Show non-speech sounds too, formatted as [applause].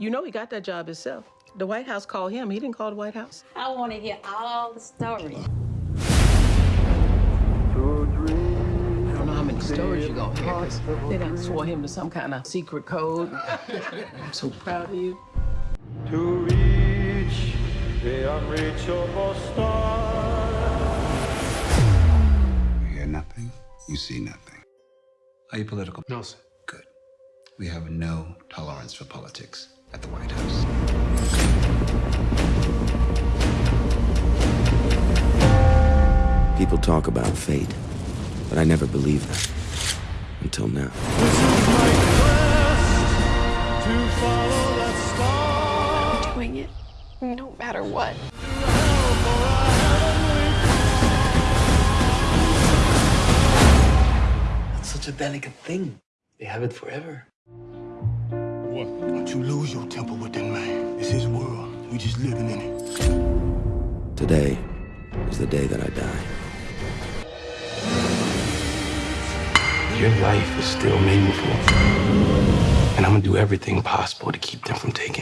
You know he got that job himself. The White House called him. He didn't call the White House. I want to hear all the stories. I don't know how many stories you're gonna hear. 'cause They done swore him to some kind of secret code. [laughs] I'm so proud of you. to reach the unreachable star. You hear nothing, you see nothing. Are you political? No, sir. Good. We have no tolerance for politics People talk about fate, but I never believed that. Until now. I'm doing it no matter what. That's such a delicate thing. They have it forever. What? Don't you lose your temper with that man. It's his world. We're just living in it. Today is the day that I die. Your life is still meaningful. And I'm gonna do everything possible to keep them from taking.